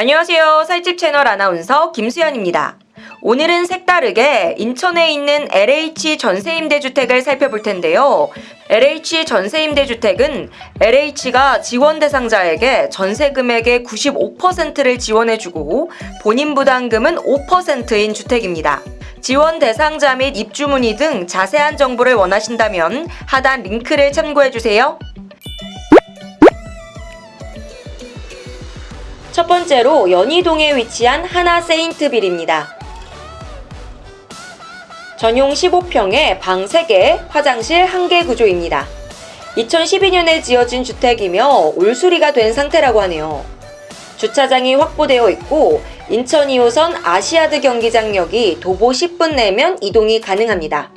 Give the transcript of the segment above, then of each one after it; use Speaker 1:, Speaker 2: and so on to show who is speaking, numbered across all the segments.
Speaker 1: 안녕하세요. 살집 채널 아나운서 김수연입니다. 오늘은 색다르게 인천에 있는 LH 전세임대주택을 살펴볼 텐데요. LH 전세임대주택은 LH가 지원 대상자에게 전세 금액의 95%를 지원해주고 본인 부담금은 5%인 주택입니다. 지원 대상자 및 입주 문의 등 자세한 정보를 원하신다면 하단 링크를 참고해주세요. 첫 번째로 연희동에 위치한 하나 세인트빌입니다. 전용 15평에 방 3개, 화장실 1개 구조입니다. 2012년에 지어진 주택이며 올수리가 된 상태라고 하네요. 주차장이 확보되어 있고 인천 2호선 아시아드 경기장역이 도보 10분 내면 이동이 가능합니다.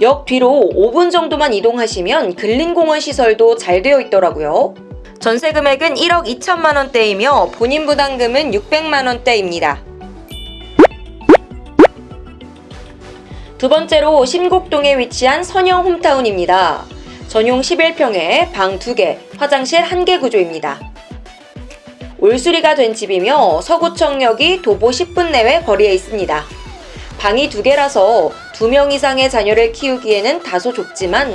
Speaker 1: 역 뒤로 5분 정도만 이동하시면 근린공원 시설도 잘 되어 있더라고요. 전세 금액은 1억 2천만 원대이며 본인 부담금은 600만 원대입니다. 두 번째로 신곡동에 위치한 선영 홈타운입니다. 전용 11평에 방 2개, 화장실 1개 구조입니다. 올수리가 된 집이며 서구청역이 도보 10분 내외 거리에 있습니다. 방이 2개라서 2명 이상의 자녀를 키우기에는 다소 좁지만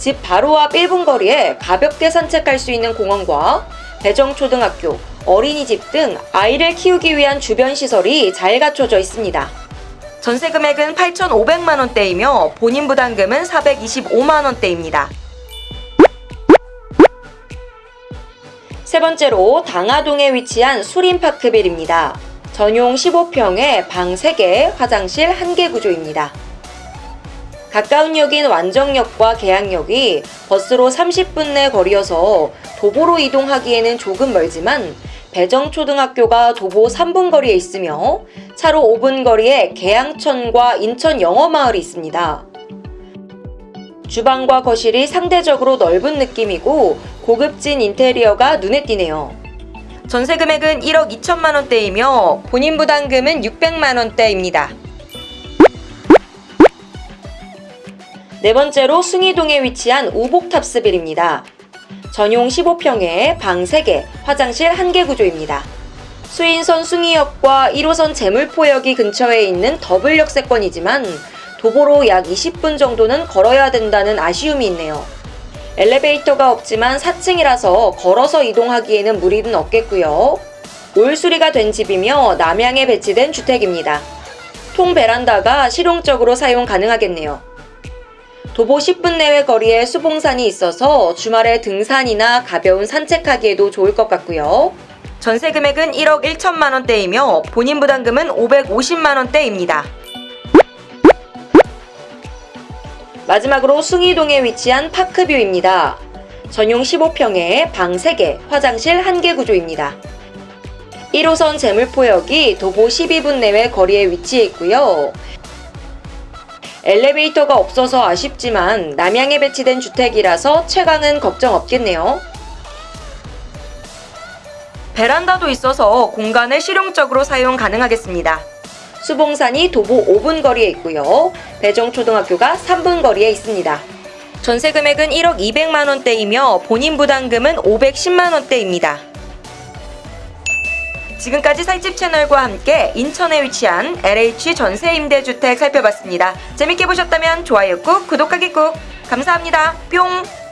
Speaker 1: 집 바로 앞 1분 거리에 가볍게 산책할 수 있는 공원과 배정초등학교, 어린이집 등 아이를 키우기 위한 주변 시설이 잘 갖춰져 있습니다. 전세 금액은 8,500만 원대이며 본인 부담금은 425만 원대입니다. 세 번째로 당하동에 위치한 수림파크빌입니다. 전용 15평에 방 3개, 화장실 1개 구조입니다. 가까운 역인 완정역과 계양역이 버스로 30분 내 거리여서 도보로 이동하기에는 조금 멀지만 배정초등학교가 도보 3분 거리에 있으며 차로 5분 거리에 계양천과 인천 영어마을이 있습니다. 주방과 거실이 상대적으로 넓은 느낌이고 고급진 인테리어가 눈에 띄네요. 전세 금액은 1억 2천만 원대이며 본인 부담금은 600만 원대입니다. 네 번째로 숭이동에 위치한 우복탑스빌입니다. 전용 15평에 방 3개, 화장실 1개 구조입니다. 수인선 숭이역과 1호선 재물포역이 근처에 있는 더블 역 세권이지만 도보로 약 20분 정도는 걸어야 된다는 아쉬움이 있네요. 엘리베이터가 없지만 4층이라서 걸어서 이동하기에는 무리는 없겠고요. 올 수리가 된 집이며 남향에 배치된 주택입니다. 통 베란다가 실용적으로 사용 가능하겠네요. 도보 10분 내외 거리에 수봉산이 있어서 주말에 등산이나 가벼운 산책하기에도 좋을 것 같고요. 전세 금액은 1억 1천만 원대이며 본인 부담금은 550만 원대입니다. 마지막으로 숭이동에 위치한 파크뷰입니다. 전용 15평에 방 3개, 화장실 1개 구조입니다. 1호선 재물포역이 도보 12분 내외 거리에 위치해 있고요. 엘리베이터가 없어서 아쉽지만 남향에 배치된 주택이라서 채광은 걱정 없겠네요. 베란다도 있어서 공간을 실용적으로 사용 가능하겠습니다. 수봉산이 도보 5분 거리에 있고요. 배정초등학교가 3분 거리에 있습니다. 전세 금액은 1억 200만 원대이며 본인 부담금은 510만 원대입니다. 지금까지 살집 채널과 함께 인천에 위치한 LH 전세 임대주택 살펴봤습니다. 재밌게 보셨다면 좋아요 꾹, 구독하기 꾹. 감사합니다. 뿅!